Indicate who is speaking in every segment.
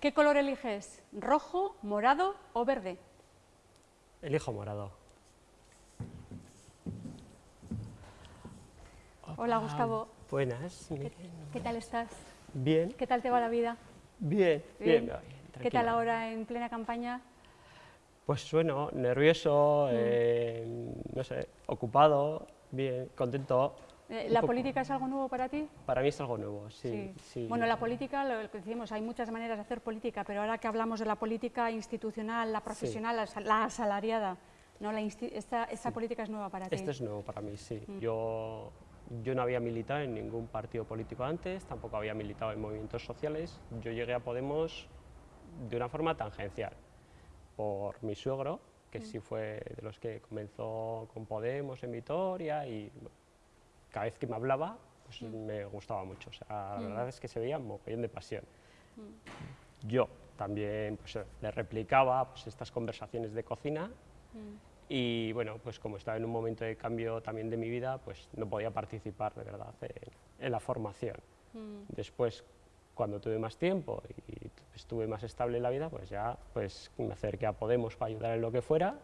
Speaker 1: ¿Qué color eliges? ¿Rojo, morado o verde?
Speaker 2: Elijo morado.
Speaker 1: Hola, Gustavo.
Speaker 2: Buenas.
Speaker 1: ¿Qué,
Speaker 2: Miren.
Speaker 1: qué tal estás?
Speaker 2: Bien,
Speaker 1: ¿Qué tal te va la vida?
Speaker 2: bien, bien. bien,
Speaker 1: ¿Qué tal ahora en plena campaña?
Speaker 2: Pues bueno, nervioso,
Speaker 1: Mm.
Speaker 2: eh, no sé, ocupado, bien, contento.
Speaker 1: ¿La política es algo nuevo para ti?
Speaker 2: Para mí es algo nuevo, sí. sí.
Speaker 1: Bueno, la política, lo que decimos, hay muchas maneras de hacer política, pero ahora que hablamos de la política institucional, la profesional, la asa- la asalariada, ¿no? La esta, esta política es nueva para ti.
Speaker 2: Esto es nuevo para mí, sí.
Speaker 1: Mm.
Speaker 2: Yo, yo no había militado en ningún partido político antes, tampoco había militado en movimientos sociales. Yo llegué a Podemos de una forma tangencial, por mi suegro, que
Speaker 1: Mm.
Speaker 2: sí fue de los que comenzó con Podemos en Vitoria y bueno, cada vez que me hablaba pues me gustaba mucho. O sea, la
Speaker 1: Mm.
Speaker 2: verdad es que se veía mogollón de pasión. Yo también pues, le replicaba pues, estas conversaciones de cocina
Speaker 1: Mm.
Speaker 2: y bueno, pues como estaba en un momento de cambio también de mi vida, pues no podía participar de verdad en, en la formación.
Speaker 1: Mm.
Speaker 2: Después, cuando tuve más tiempo y estuve más estable en la vida, pues ya pues me acerqué a Podemos para ayudar en lo que fuera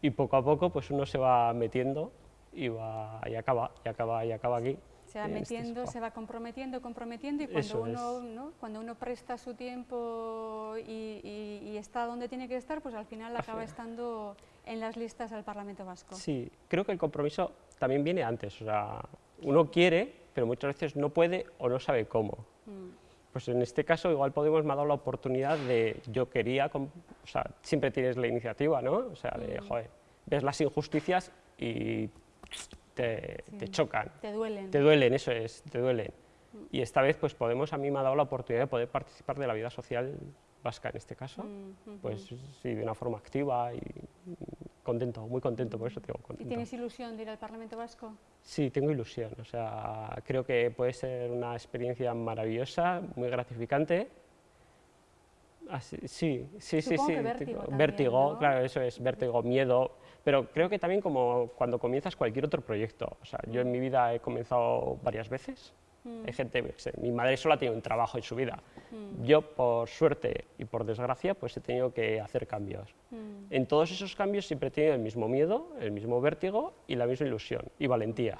Speaker 2: y poco a poco pues uno se va metiendo y, va, y acaba, y acaba, y acaba aquí.
Speaker 1: Se va
Speaker 2: en este
Speaker 1: metiendo,
Speaker 2: sofá.
Speaker 1: se va comprometiendo, comprometiendo y cuando
Speaker 2: Eso
Speaker 1: uno. ¿no? cuando uno presta su tiempo y, y- y está donde tiene que estar, pues al final acaba estando en las listas al Parlamento Vasco.
Speaker 2: Sí, creo que el compromiso también viene antes, o sea, uno quiere, pero muchas veces no puede o no sabe cómo.
Speaker 1: Mm.
Speaker 2: Pues en este caso igual Podemos me ha dado la oportunidad de, yo quería, o sea, siempre tienes la iniciativa, ¿no? O sea, de,
Speaker 1: Mm.
Speaker 2: joder, ves las injusticias y te, chocan,
Speaker 1: Te duelen.
Speaker 2: te duelen, eso es, te duelen.
Speaker 1: Mm.
Speaker 2: Y esta vez pues Podemos a mí me ha dado la oportunidad de poder participar de la vida social vasca en este caso,
Speaker 1: Mm,
Speaker 2: pues sí, de una forma activa y contento, muy contento, por eso te digo
Speaker 1: ¿Y
Speaker 2: contento.
Speaker 1: tienes ilusión de ir al Parlamento Vasco?
Speaker 2: Sí, tengo ilusión. O sea, creo que puede ser una experiencia maravillosa, muy gratificante. Así- sí, sí, sí, sí.
Speaker 1: que vértigo
Speaker 2: tengo-
Speaker 1: también,
Speaker 2: vértigo,
Speaker 1: ¿no?
Speaker 2: claro, eso es, vértigo, miedo. Pero creo que también como cuando comienzas cualquier otro proyecto. O sea, yo en mi vida he comenzado varias veces.
Speaker 1: Mm,
Speaker 2: Hay gente, mi madre solo ha tenido un trabajo en su vida.
Speaker 1: mm,
Speaker 2: Yo, por suerte y por desgracia, pues he tenido que hacer cambios.
Speaker 1: mm,
Speaker 2: En todos esos cambios siempre he tenido el mismo miedo, el mismo vértigo y la misma ilusión y valentía.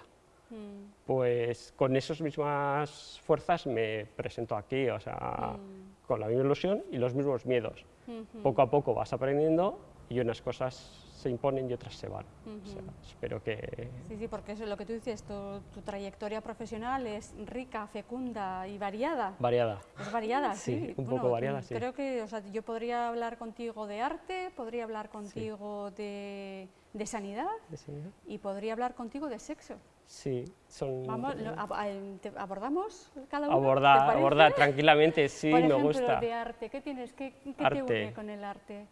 Speaker 1: mm,
Speaker 2: Pues con esas mismas fuerzas me presento aquí, o sea,
Speaker 1: mm,
Speaker 2: con la misma ilusión y los mismos miedos.
Speaker 1: ujú,
Speaker 2: Poco a poco vas aprendiendo y unas cosas se imponen y otras se van. O sea, espero que...
Speaker 1: Sí, sí, porque eso es lo que tú dices, tu, tu trayectoria profesional es rica, fecunda y variada.
Speaker 2: Variada.
Speaker 1: Es variada, sí.
Speaker 2: Sí, un poco variada, sí.
Speaker 1: Creo que o sea, yo podría hablar contigo de arte, podría hablar contigo de, de sanidad
Speaker 2: Sí,
Speaker 1: y podría hablar contigo de sexo.
Speaker 2: Sí, son...
Speaker 1: Vamos, lo- ab- a- te- ¿abordamos cada uno? ¿Te
Speaker 2: Abordar,
Speaker 1: parece?
Speaker 2: abordar tranquilamente, sí,
Speaker 1: Por
Speaker 2: me
Speaker 1: ejemplo,
Speaker 2: gusta.
Speaker 1: de arte, ¿qué tienes? ¿Qué, qué te
Speaker 2: Arte.
Speaker 1: une con el arte?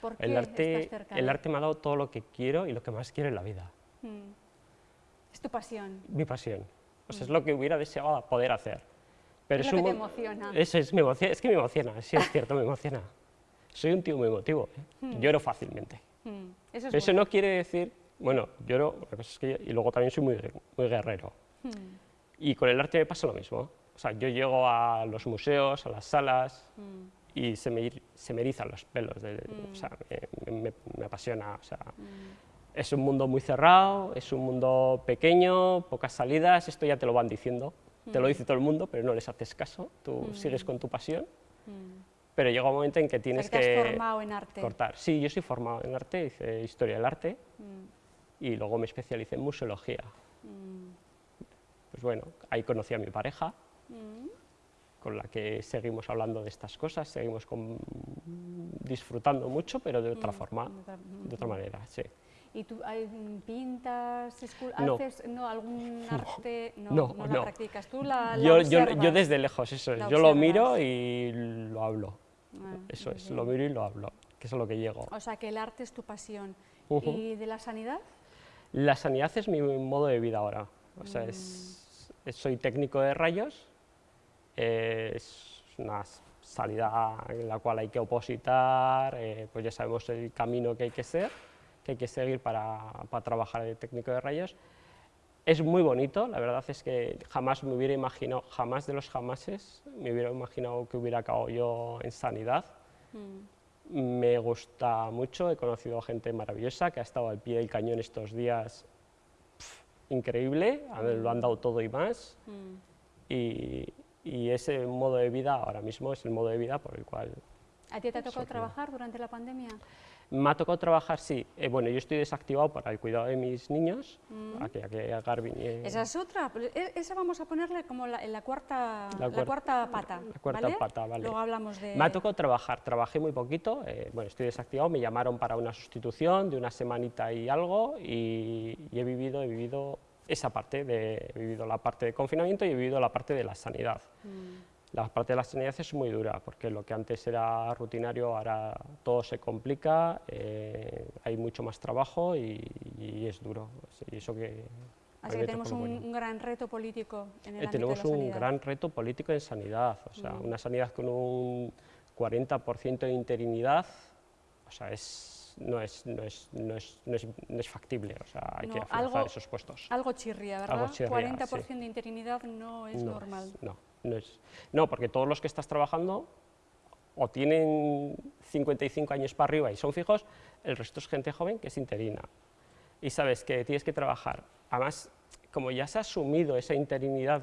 Speaker 1: ¿Por qué
Speaker 2: El arte,
Speaker 1: estás
Speaker 2: el arte me ha dado todo lo que quiero y lo que más quiero en la vida.
Speaker 1: Mm. Es tu pasión.
Speaker 2: Mi pasión. O sea, es lo que hubiera deseado poder hacer. Pero
Speaker 1: Es
Speaker 2: es
Speaker 1: lo que te emociona.
Speaker 2: Eso es, me emociona, es que me emociona, sí es cierto, me emociona. Soy un tío muy emotivo, ¿eh? lloro fácilmente.
Speaker 1: Mm. Eso es
Speaker 2: eso
Speaker 1: bueno.
Speaker 2: no quiere decir, bueno, lloro, la cosa es que, y luego también soy muy, muy guerrero.
Speaker 1: Mm.
Speaker 2: Y con el arte me pasa lo mismo. O sea, yo llego a los museos, a las salas,
Speaker 1: Mm.
Speaker 2: Y se me, se me erizan los pelos, de-
Speaker 1: Mm.
Speaker 2: o sea, me, me- me apasiona. O sea,
Speaker 1: Mm.
Speaker 2: es un mundo muy cerrado, es un mundo pequeño, pocas salidas, esto ya te lo van diciendo, te lo
Speaker 1: Mm.
Speaker 2: dice todo el mundo, pero no les haces caso, tú sigues con tu pasión,
Speaker 1: Mm.
Speaker 2: pero llega un momento en que
Speaker 1: O sea,
Speaker 2: tienes
Speaker 1: que te has
Speaker 2: que
Speaker 1: formado en arte.
Speaker 2: cortar. Sí, yo soy formado en arte, hice historia del arte
Speaker 1: Mm.
Speaker 2: y luego me especialicé en museología.
Speaker 1: Mm.
Speaker 2: Pues bueno, ahí conocí a mi pareja,
Speaker 1: Mm.
Speaker 2: Con la que seguimos hablando de estas cosas, seguimos con- disfrutando mucho, pero de otra
Speaker 1: Mm,
Speaker 2: forma,
Speaker 1: de otra-
Speaker 2: de otra manera, sí.
Speaker 1: ¿Y tú mm, pintas,
Speaker 2: No.
Speaker 1: haces no, algún arte? No,
Speaker 2: no,
Speaker 1: la
Speaker 2: no.
Speaker 1: practicas tú, la, la
Speaker 2: Yo, yo, yo desde lejos, eso es,
Speaker 1: La
Speaker 2: yo lo miro y lo hablo,
Speaker 1: Ah,
Speaker 2: eso es,
Speaker 1: bien.
Speaker 2: lo miro y lo hablo, que es a lo que llego.
Speaker 1: O sea, que el arte es tu pasión.
Speaker 2: Ujú.
Speaker 1: ¿Y de la sanidad?
Speaker 2: La sanidad es mi modo de vida ahora, o sea,
Speaker 1: Mm.
Speaker 2: es- soy técnico de rayos, eh, es una salida en la cual hay que opositar, eh, pues ya sabemos el camino que hay que ser, que hay que seguir para, para trabajar de técnico de rayos. es muy bonito, la verdad es que jamás me hubiera imaginado, jamás de los jamases, me hubiera imaginado que hubiera acabado yo en sanidad. Mm. Me gusta mucho, he conocido gente maravillosa que ha estado al pie del cañón estos días, increíble, lo han dado todo y más. Mm. Y, y ese modo de vida ahora mismo es el modo de vida por el cual...
Speaker 1: ¿A ti te ha tocado trabajar durante la pandemia?
Speaker 2: Me ha tocado trabajar, sí. Eh, bueno, yo estoy desactivado para el cuidado de mis niños, mm. a que, a Garvin
Speaker 1: Esa es otra, e, esa vamos a ponerle como la, en la cuarta, la, cuarta pata,
Speaker 2: La cuarta pata, vale.
Speaker 1: Luego hablamos de...
Speaker 2: Me ha tocado trabajar, trabajé muy poquito, eh, bueno, estoy desactivado, me llamaron para una sustitución de una semanita y algo, y, y he vivido, he vivido esa parte, de, he vivido la parte de confinamiento y he vivido la parte de la sanidad. Mm. La parte de la sanidad es muy dura, porque lo que antes era rutinario, ahora todo se complica, eh, hay mucho más trabajo y, es duro. Y eso que
Speaker 1: Así que tenemos un, gran reto político en el
Speaker 2: eh, Tenemos un gran reto político en sanidad, o sea, mm. una sanidad con un 40% de interinidad, o sea, es no es, no es, no es, no es, factible, o sea, hay que afianzar esos puestos.
Speaker 1: Algo chirría, ¿verdad? Algo 40% de interinidad no es normal.
Speaker 2: no, no, es, no, porque todos los que estás trabajando o tienen 55 años para arriba y son fijos, el resto es gente joven que es interina. Y sabes que tienes que trabajar. Además, como ya se ha asumido esa interinidad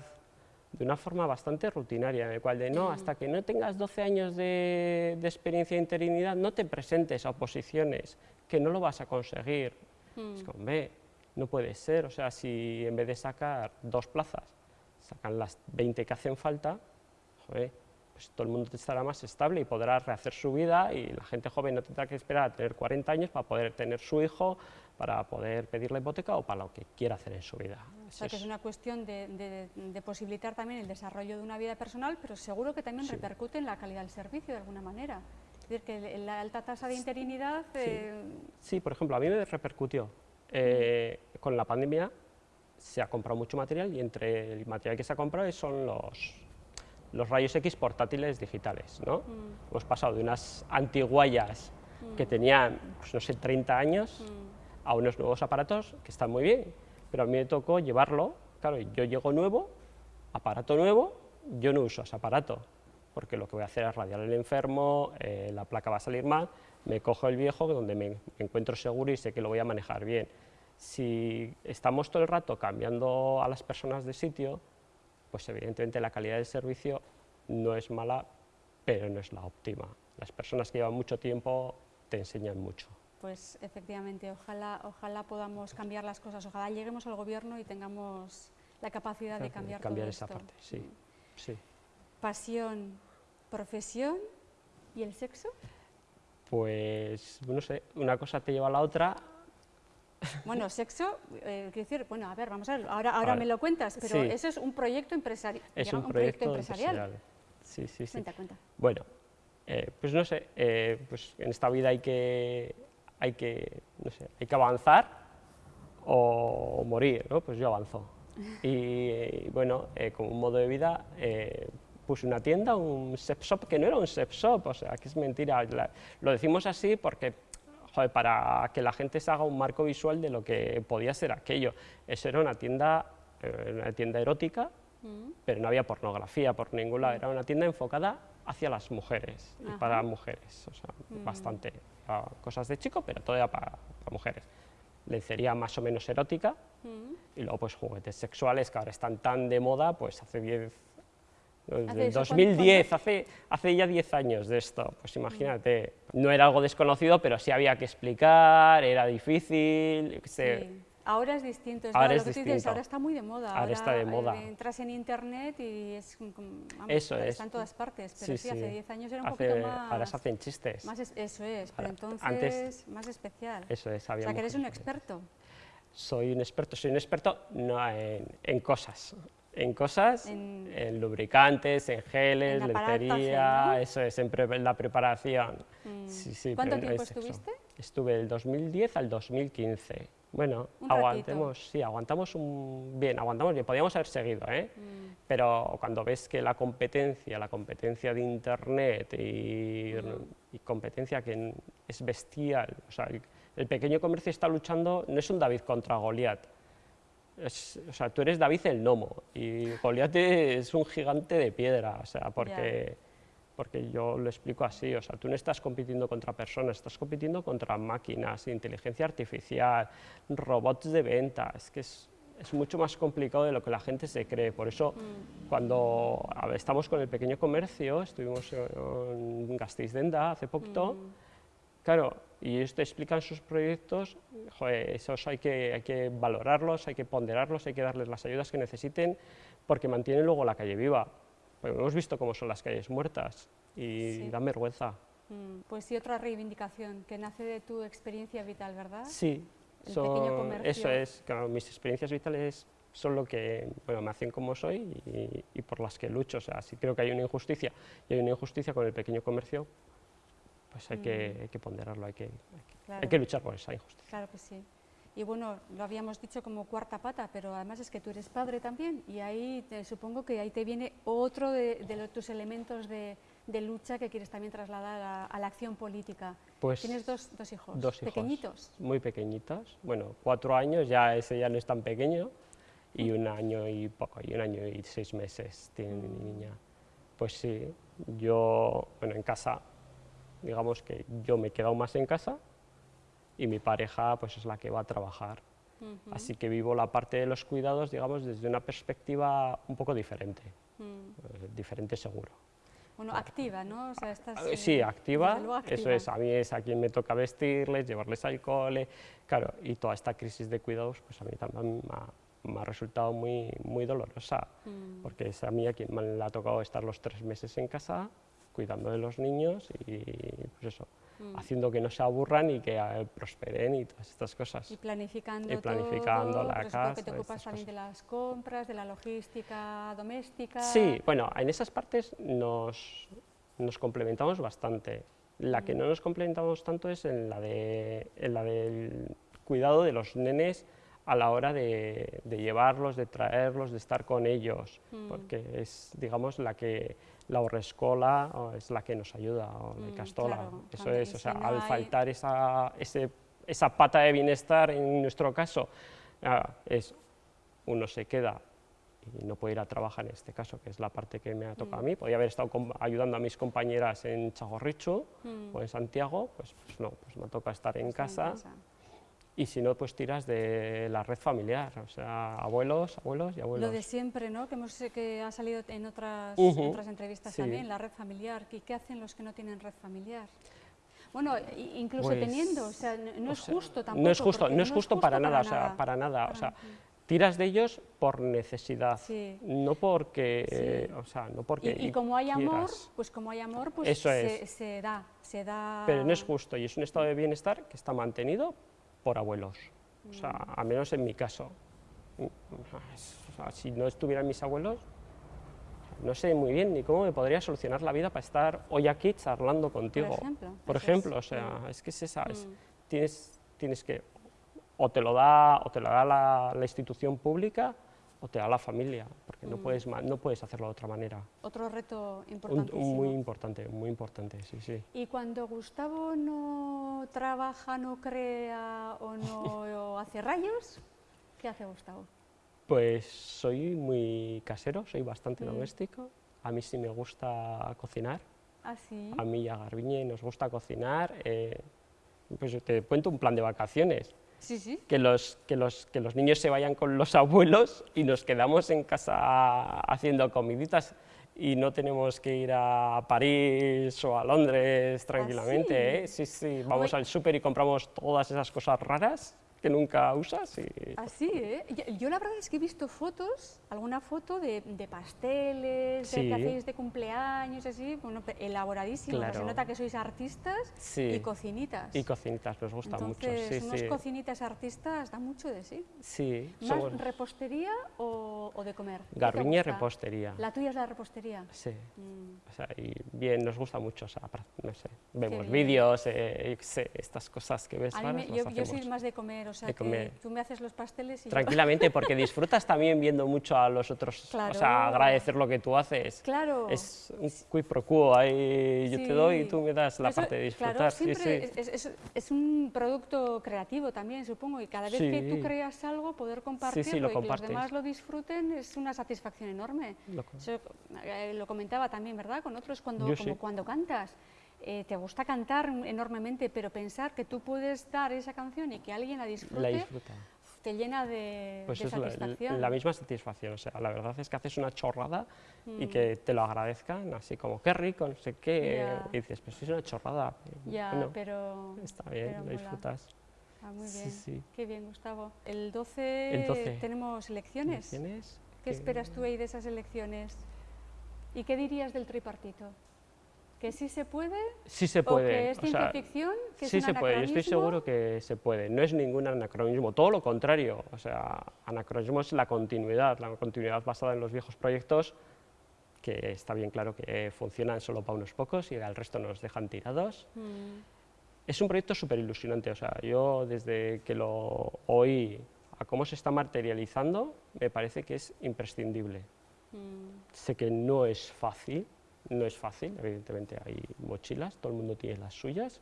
Speaker 2: de una forma bastante rutinaria, en el cual de no, hasta que no tengas 12 años de, experiencia de interinidad, no te presentes a oposiciones, que no lo vas a conseguir. Es como, ve, no puede ser, o sea, si en vez de sacar dos plazas, sacan las 20 que hacen falta, joder, pues todo el mundo estará más estable y podrá rehacer su vida y la gente joven no tendrá que esperar a tener 40 años para poder tener su hijo, para poder pedir la hipoteca o para lo que quiera hacer en su vida.
Speaker 1: O sea, que es una cuestión de, posibilitar también el desarrollo de una vida personal, pero seguro que también repercute en la calidad del servicio de alguna manera. Es decir, que la alta tasa de interinidad...
Speaker 2: Sí, eh, por ejemplo, a mí me repercutió. Eh, con la pandemia se ha comprado mucho material y entre el material que se ha comprado son los, los rayos X portátiles digitales. ¿no? Mm. Hemos pasado de unas antiguallas que mm. tenían, pues, no sé, 30 años, mm. a unos nuevos aparatos que están muy bien, pero a mí me tocó llevarlo, claro, yo llego nuevo, aparato nuevo, yo no uso ese aparato, porque lo que voy a hacer es radiar al enfermo, eh, la placa va a salir mal, me cojo el viejo donde me encuentro seguro y sé que lo voy a manejar bien. Si estamos todo el rato cambiando a las personas de sitio, pues evidentemente la calidad del servicio no es mala, pero no es la óptima. Las personas que llevan mucho tiempo te enseñan mucho.
Speaker 1: Pues efectivamente, ojalá, ojalá podamos cambiar las cosas, ojalá lleguemos al gobierno y tengamos la capacidad de cambiar,
Speaker 2: cambiar
Speaker 1: esa
Speaker 2: parte, sí, sí.
Speaker 1: Pasión, profesión y el sexo.
Speaker 2: Pues, no sé, una cosa te lleva a la otra,
Speaker 1: bueno, sexo, eh, quiero decir, bueno, a ver, vamos a ver, ahora, ahora me lo cuentas, pero eso es un proyecto empresarial.
Speaker 2: Es un, proyecto, empresarial. Sí, sí, sí.
Speaker 1: Cuenta, cuenta.
Speaker 2: Bueno, eh, pues no sé, eh, pues en esta vida hay que, hay que, no sé, hay que avanzar o morir, ¿no? Pues yo avanzo. Y bueno, como un modo de vida, puse una tienda, un sex shop, que no era un sex shop, o sea, que es mentira. lo decimos así porque para que la gente se haga un marco visual de lo que podía ser aquello. Eso era una tienda, eh, una tienda erótica, mm. pero no había pornografía por ningún lado, era una tienda enfocada hacia las mujeres y para mujeres, o sea, mm. bastante cosas de chico, pero todo era para, mujeres. Lencería más o menos erótica mm. y luego pues juguetes sexuales que ahora están tan de moda, pues hace 10 desde 2010, hace, hace ya 10 años de esto, pues imagínate, no era algo desconocido, pero sí había que explicar, era difícil, sí.
Speaker 1: Ahora es distinto, es ahora, ahora está muy de moda.
Speaker 2: Ahora, está de moda.
Speaker 1: entras en internet y es,
Speaker 2: eso es.
Speaker 1: está en todas partes, pero sí, hace 10 años era un poquito más...
Speaker 2: Ahora se hacen chistes.
Speaker 1: Más eso es, pero entonces más especial.
Speaker 2: Eso es,
Speaker 1: había O sea, que eres un experto.
Speaker 2: Soy un experto, soy un experto no en, en cosas, en cosas, en, lubricantes, en geles, en lencería, eso es, en la preparación.
Speaker 1: Mm. ¿Cuánto tiempo estuviste?
Speaker 2: Estuve del 2010 al 2015. Bueno, aguantemos, sí, aguantamos un, bien, aguantamos bien, podíamos haber seguido, ¿eh? Mm. pero cuando ves que la competencia, la competencia de Internet y, mm. competencia que es bestial, o sea, el, el, pequeño comercio está luchando, no es un David contra Goliat, es- o sea, tú eres David el gnomo y Goliat es un gigante de piedra, o sea, porque, porque yo lo explico así, o sea, tú no estás compitiendo contra personas, estás compitiendo contra máquinas, inteligencia artificial, robots de venta, es que es, es mucho más complicado de lo que la gente se cree, por eso cuando a ver, estamos con el pequeño comercio, estuvimos en Gasteiz-Denda hace poquito, Claro, y ellos te explican sus proyectos, joder, esos hay que, hay que valorarlos, hay que ponderarlos, hay que darles las ayudas que necesiten, porque mantienen luego la calle viva. Porque hemos visto cómo son las calles muertas y
Speaker 1: Sí.
Speaker 2: dan vergüenza.
Speaker 1: Mm, Pues sí, otra reivindicación que nace de tu experiencia vital, ¿verdad?
Speaker 2: Sí, eso es, claro, mis experiencias vitales son lo que bueno, me hacen como soy y, y por las que lucho. O sea, si creo que hay una injusticia y hay una injusticia con el pequeño comercio, pues hay, que, hay que ponderarlo, hay que, hay que-
Speaker 1: Mm. Claro.
Speaker 2: hay que luchar por esa injusticia.
Speaker 1: Claro que sí. Y bueno, lo habíamos dicho como cuarta pata, pero además es que tú eres padre también y ahí te- supongo que ahí te viene otro de, de tus elementos de, de lucha que quieres también trasladar a, a la acción política.
Speaker 2: Pues
Speaker 1: Tienes dos, dos hijos,
Speaker 2: dos hijos
Speaker 1: pequeñitos.
Speaker 2: muy pequeñitos, bueno, cuatro años, ya ese ya no es tan pequeño, y un año y poco, y un año y seis meses tiene mi niña. Pues sí, yo, bueno, en casa, digamos que yo me he quedado más en casa y mi pareja pues es la que va a trabajar.
Speaker 1: Ujú,
Speaker 2: Así que vivo la parte de los cuidados, digamos, desde una perspectiva un poco diferente,
Speaker 1: mm.
Speaker 2: eh, diferente seguro.
Speaker 1: Bueno, activa, ¿no? O sea, estás,
Speaker 2: Ah,
Speaker 1: eh,
Speaker 2: Sí, activa,
Speaker 1: luego
Speaker 2: eso
Speaker 1: activa.
Speaker 2: es, a mí es a quien me toca vestirles, llevarles al cole, claro, y toda esta crisis de cuidados, pues a mí también me ha, me ha resultado muy, muy dolorosa,
Speaker 1: Mm.
Speaker 2: porque es a mí a quien me ha tocado estar los tres meses en casa, cuidando de los niños y pues eso,
Speaker 1: Mm.
Speaker 2: haciendo que no se aburran y que eh, prosperen y todas estas cosas.
Speaker 1: Y planificando,
Speaker 2: Y planificando
Speaker 1: todo,
Speaker 2: la
Speaker 1: supongo que
Speaker 2: casa,
Speaker 1: te ocupas también de las compras, de la logística doméstica.
Speaker 2: Sí, bueno, en esas partes nos, nos complementamos bastante. La que no nos complementamos tanto es en la, de, en la del cuidado de los nenes a la hora de, de llevarlos, de traerlos, de estar con ellos, porque es, digamos, la que la horrescola o es la que nos ayuda, o la
Speaker 1: Mm,
Speaker 2: castola.
Speaker 1: claro,
Speaker 2: Eso es, o
Speaker 1: si
Speaker 2: sea,
Speaker 1: no
Speaker 2: al
Speaker 1: hay-
Speaker 2: faltar esa, ese, esa pata de bienestar, en nuestro caso, ah, es uno se queda y no puede ir a trabajar en este caso, que es la parte que me ha tocado a
Speaker 1: Mm.
Speaker 2: mí. Podría haber estado ayudando a mis compañeras en Chagorrichu
Speaker 1: Mm.
Speaker 2: o en Santiago, pues, pues no, pues me toca estar en
Speaker 1: Está
Speaker 2: casa. Y si no, pues tiras de la red familiar, o sea, abuelos, abuelos y abuelos.
Speaker 1: Lo de siempre, ¿no? Que, hemos, que ha salido en otras, otras entrevistas
Speaker 2: sí.
Speaker 1: también, la red familiar. ¿Qué, qué hacen los que no tienen red familiar? Bueno, incluso
Speaker 2: Pues,
Speaker 1: teniendo, o sea, no,
Speaker 2: o
Speaker 1: es
Speaker 2: sea,
Speaker 1: justo tampoco.
Speaker 2: No es justo, no es justo para nada, o sea, para nada. O sea, tiras de ellos por necesidad,
Speaker 1: Sí.
Speaker 2: no porque,
Speaker 1: Sí.
Speaker 2: eh, o sea, no porque
Speaker 1: Y, y como hay amor,
Speaker 2: quieras.
Speaker 1: pues como hay amor, pues
Speaker 2: Eso
Speaker 1: se,
Speaker 2: es.
Speaker 1: se da, se da.
Speaker 2: Pero no es justo y es un estado de bienestar que está mantenido por abuelos. O sea,
Speaker 1: Mm.
Speaker 2: al menos en mi caso. Mm, o sea, si no estuvieran mis abuelos, no sé muy bien ni cómo me podría solucionar la vida para estar hoy aquí charlando contigo.
Speaker 1: ejemplo,
Speaker 2: Por
Speaker 1: eso es.
Speaker 2: ejemplo, o sea,
Speaker 1: Mm.
Speaker 2: es que es esa, es-
Speaker 1: Mm.
Speaker 2: tienes, tienes que, o te lo da, o te lo da la, la institución pública, o te da la familia, porque no,
Speaker 1: Mm.
Speaker 2: puedes, ma- no puedes hacerlo de otra manera.
Speaker 1: Otro reto
Speaker 2: Un-
Speaker 1: importantísimo.
Speaker 2: un muy importante, muy importante, sí, sí.
Speaker 1: Y cuando Gustavo no trabaja, no crea o no hace rayos, ¿qué hace Gustavo?
Speaker 2: Pues soy muy casero, soy bastante
Speaker 1: Mm.
Speaker 2: doméstico. A mí sí me gusta cocinar.
Speaker 1: ¿Ah, sí?
Speaker 2: A mí y a Garbiñe nos gusta cocinar. eh, pues te cuento un plan de vacaciones.
Speaker 1: Sí, sí.
Speaker 2: Que los, que, los, que los niños se vayan con los abuelos y nos quedamos en casa haciendo comiditas y no tenemos que ir a París o a Londres tranquilamente. ¿eh? Sí, sí, vamos al súper y compramos todas esas cosas raras que nunca usas. Y,
Speaker 1: Así, ¿eh? Yo, la verdad es que he visto fotos, alguna foto de, de pasteles, de
Speaker 2: Sí.
Speaker 1: que hacéis de cumpleaños, así, bueno, pe- elaboradísimos. o sea, Se
Speaker 2: Claro.
Speaker 1: nota que sois artistas
Speaker 2: Sí.
Speaker 1: y cocinitas.
Speaker 2: y cocinitas nos gusta mucho.
Speaker 1: Entonces,
Speaker 2: Sí,
Speaker 1: unos cocinitas artistas da mucho de sí.
Speaker 2: Sí,
Speaker 1: ¿Más
Speaker 2: somos
Speaker 1: repostería o, o de comer? ¿Qué te
Speaker 2: Garbiñe
Speaker 1: gusta?
Speaker 2: repostería.
Speaker 1: La tuya es la repostería.
Speaker 2: Sí,
Speaker 1: Mm.
Speaker 2: o sea, y bien, nos gusta mucho, o sea, no sé, vemos vídeos, eh, estas cosas que ves raras,
Speaker 1: me- yo, yo soy más de comer, o sea que tú me haces los pasteles y yo-
Speaker 2: Tranquilamente, porque disfrutas también viendo mucho a los otros, o
Speaker 1: Claro.
Speaker 2: sea, agradecer lo que tú haces.
Speaker 1: Claro.
Speaker 2: Es un quid pro quo, ahí yo te doy y
Speaker 1: Sí.
Speaker 2: tú me das la
Speaker 1: Eso,
Speaker 2: parte de disfrutar.
Speaker 1: Claro,
Speaker 2: sí, sí.
Speaker 1: Es, es- es un producto creativo también, supongo, y cada vez que tú
Speaker 2: Sí.
Speaker 1: creas algo, poder compartirlo
Speaker 2: lo
Speaker 1: y que los demás lo disfruten es una satisfacción enorme.
Speaker 2: Lo
Speaker 1: Eso, eh, lo comentaba también, ¿verdad? Con otros, cuando,
Speaker 2: Yo
Speaker 1: como
Speaker 2: sí.
Speaker 1: cuando cantas. Eh, te gusta cantar enormemente, pero pensar que tú puedes dar esa canción y que alguien la disfrute,
Speaker 2: La disfruta.
Speaker 1: te llena de,
Speaker 2: Pues
Speaker 1: de
Speaker 2: es la,
Speaker 1: satisfacción.
Speaker 2: la misma satisfacción, o sea, la verdad es que haces una chorrada
Speaker 1: Mm.
Speaker 2: y que te lo agradezcan, así como, qué rico, no sé qué, y dices, pues es una chorrada.
Speaker 1: Ya,
Speaker 2: Bueno,
Speaker 1: pero...
Speaker 2: está bien,
Speaker 1: pero
Speaker 2: lo disfrutas.
Speaker 1: Ah, muy
Speaker 2: Sí,
Speaker 1: bien.
Speaker 2: sí.
Speaker 1: Qué bien, Gustavo. El 12,
Speaker 2: El 12.
Speaker 1: tenemos elecciones.
Speaker 2: ¿Tienes?
Speaker 1: ¿Qué esperas tú ahí de esas elecciones? ¿Y qué dirías del tripartito? ¿Que sí se puede?
Speaker 2: Sí se
Speaker 1: ¿O
Speaker 2: puede.
Speaker 1: que es
Speaker 2: o
Speaker 1: ciencia
Speaker 2: sea,
Speaker 1: ficción? ¿Que es
Speaker 2: sí
Speaker 1: un
Speaker 2: se puede, yo estoy seguro que se puede. No es ningún anacronismo, todo lo contrario. O sea, anacronismo es la continuidad, la continuidad basada en los viejos proyectos, que está bien claro que funcionan solo para unos pocos y al resto nos dejan tirados.
Speaker 1: Mm,
Speaker 2: Es un proyecto súper ilusionante, o sea, yo desde que lo oí a cómo se está materializando, me parece que es imprescindible.
Speaker 1: mm,
Speaker 2: Sé que no es fácil, no es fácil, evidentemente hay mochilas, todo el mundo tiene las suyas,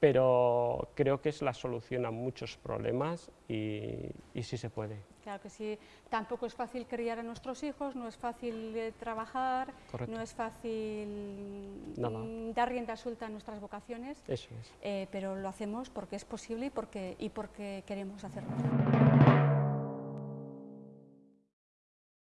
Speaker 2: pero creo que es la solución a muchos problemas y, y sí se puede.
Speaker 1: Claro que sí. Tampoco es fácil criar a nuestros hijos, no es fácil eh, trabajar,
Speaker 2: Correcto.
Speaker 1: no es fácil
Speaker 2: Nada.
Speaker 1: mm, dar rienda suelta a nuestras vocaciones,
Speaker 2: Eso es.
Speaker 1: eh, pero lo hacemos porque es posible y porque, y porque queremos hacerlo.